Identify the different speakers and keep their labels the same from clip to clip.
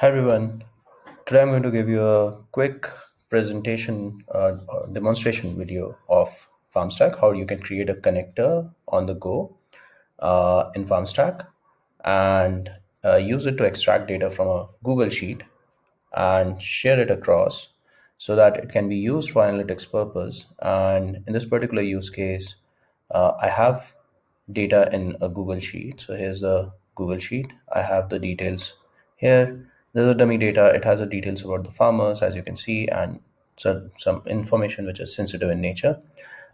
Speaker 1: Hi everyone. Today I'm going to give you a quick presentation uh, uh, demonstration video of FarmStack, how you can create a connector on the go uh, in FarmStack and uh, use it to extract data from a Google Sheet and share it across so that it can be used for analytics purpose. And in this particular use case, uh, I have data in a Google Sheet. So here's the Google Sheet. I have the details here there's a dummy data. It has the details about the farmers, as you can see, and some, some information which is sensitive in nature.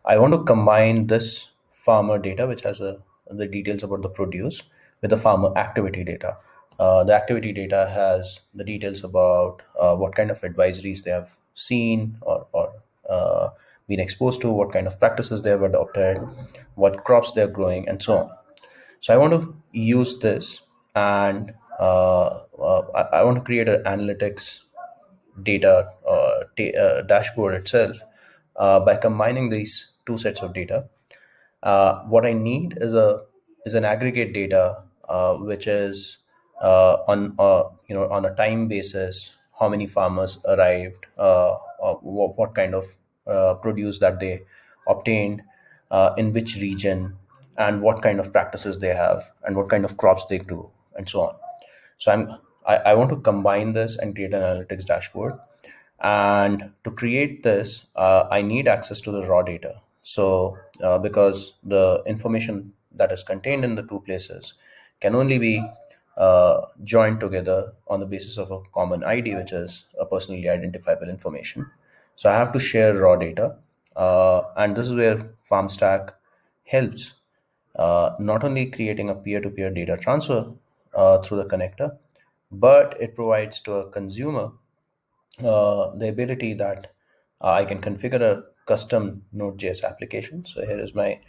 Speaker 1: I want to combine this farmer data, which has a, the details about the produce, with the farmer activity data. Uh, the activity data has the details about uh, what kind of advisories they have seen or, or uh, been exposed to, what kind of practices they have adopted, what crops they're growing, and so on. So I want to use this and uh, I, I, want to create an analytics data uh, uh, dashboard itself uh, by combining these two sets of data. Uh, what I need is a is an aggregate data which is on you know on a time basis how many farmers arrived what, what, kind of produce that they obtained in which region and what kind of practices they have and what kind of crops they grew and so on so I'm I, I want to combine this and create an analytics dashboard. And to create this, uh, I need access to the raw data. So uh, because the information that is contained in the two places can only be uh, joined together on the basis of a common ID, which is a personally identifiable information. So I have to share raw data. Uh, and this is where FarmStack helps, uh, not only creating a peer-to-peer -peer data transfer uh, through the connector, but it provides to a consumer uh, the ability that uh, I can configure a custom Node.js application. So here is my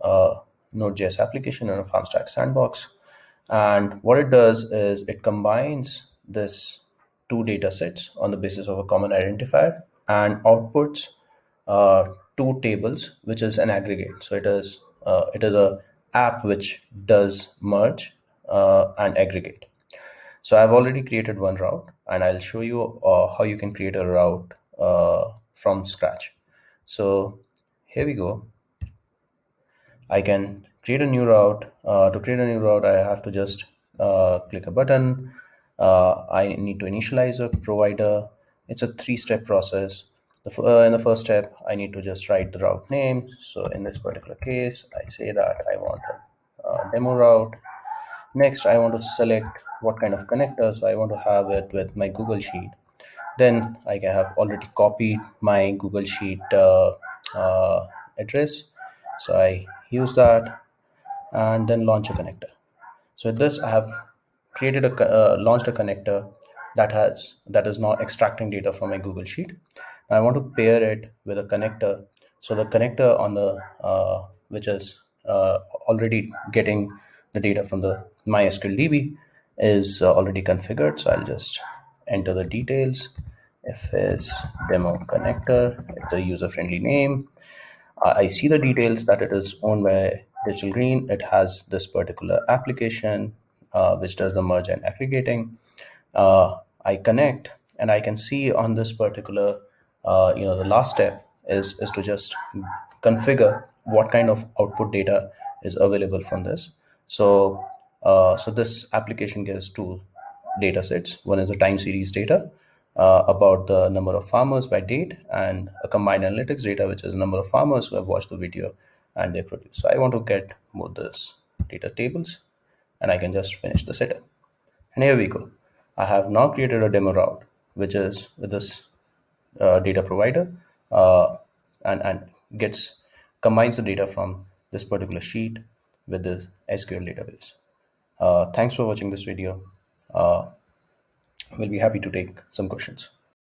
Speaker 1: uh, Node.js application in a FarmStack sandbox. And what it does is it combines this two data sets on the basis of a common identifier and outputs uh, two tables, which is an aggregate. So it is uh, it is a app which does merge uh, and aggregate. So I've already created one route and I'll show you uh, how you can create a route uh, from scratch. So here we go. I can create a new route. Uh, to create a new route, I have to just uh, click a button. Uh, I need to initialize a provider. It's a three-step process. The, uh, in the first step, I need to just write the route name. So in this particular case, I say that I want a demo route Next, I want to select what kind of connector. So I want to have it with my Google Sheet. Then I have already copied my Google Sheet uh, uh, address. So I use that and then launch a connector. So this I have created a uh, launched a connector that has that is now extracting data from my Google Sheet. I want to pair it with a connector. So the connector on the uh, which is uh, already getting the data from the MySQL DB is uh, already configured. So I'll just enter the details. It's demo connector, it's a user-friendly name. I see the details that it is owned by Digital Green. It has this particular application uh, which does the merge and aggregating. Uh, I connect and I can see on this particular, uh, you know, the last step is, is to just configure what kind of output data is available from this. So, uh, so this application gives two data sets. One is the time series data uh, about the number of farmers by date and a combined analytics data, which is the number of farmers who have watched the video and they produce. So I want to get both this data tables and I can just finish the setup. And here we go. I have now created a demo route, which is with this uh, data provider uh, and, and gets combines the data from this particular sheet with the SQL database. Uh, thanks for watching this video. Uh, we'll be happy to take some questions.